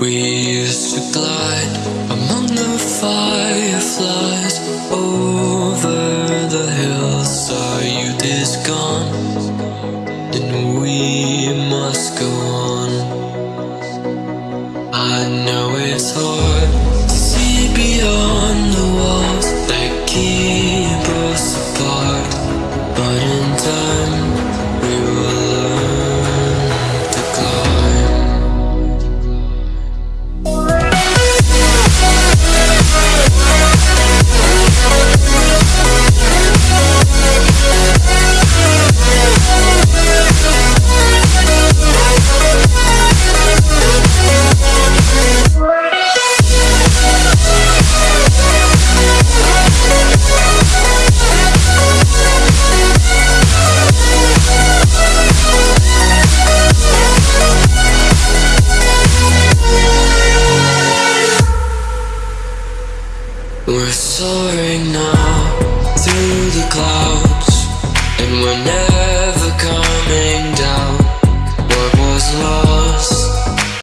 We used to glide among the fireflies over the hills. Our youth is gone, and we must go on. I know it's hard to see beyond the walls that keep us apart, but in time we will We're soaring now through the clouds, and we're never